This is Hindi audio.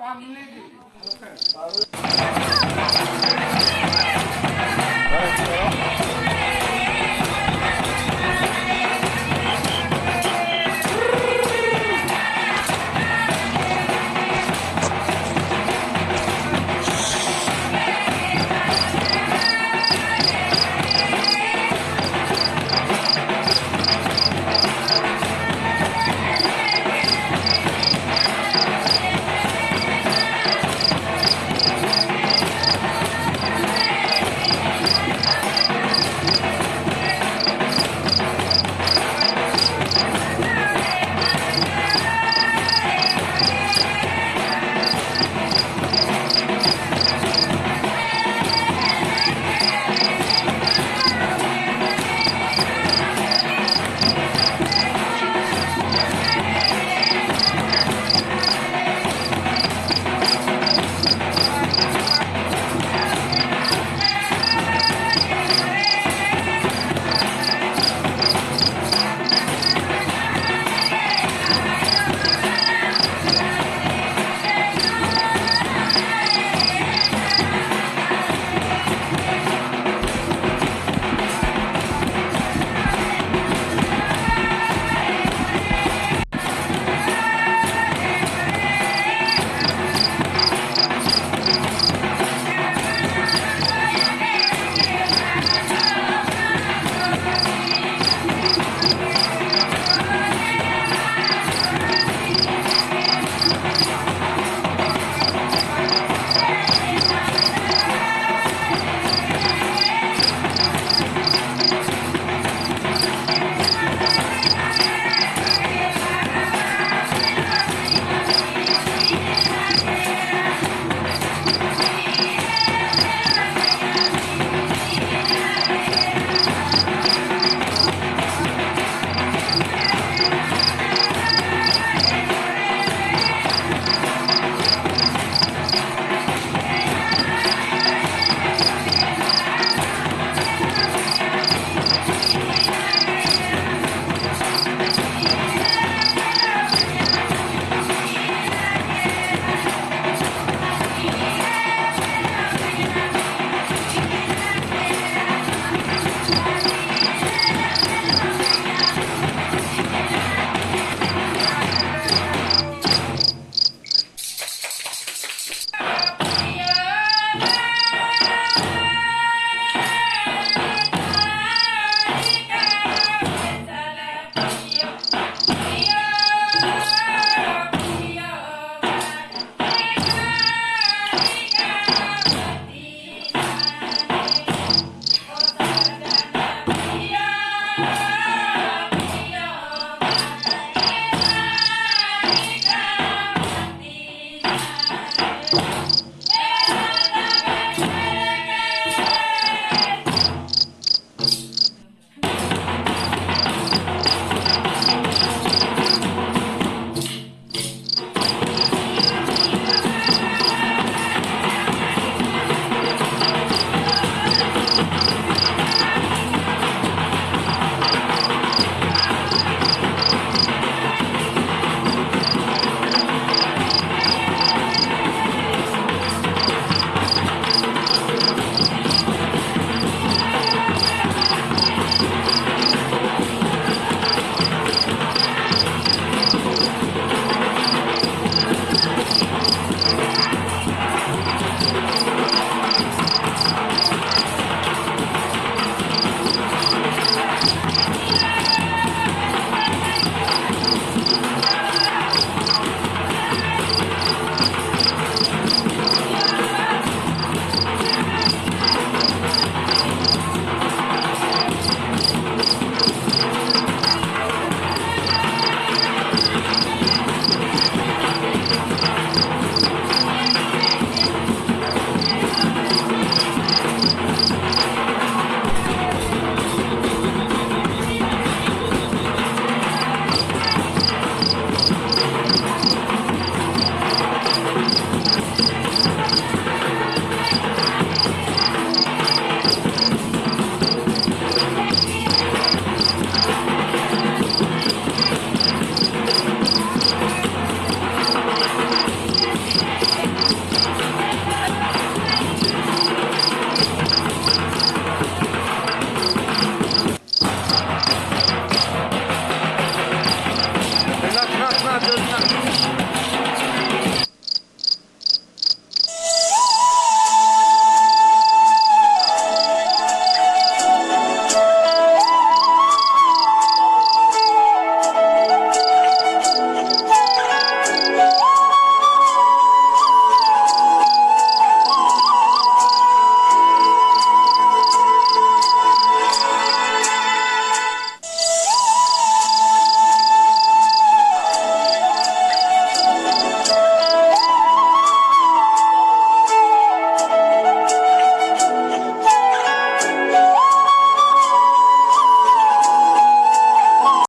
पानी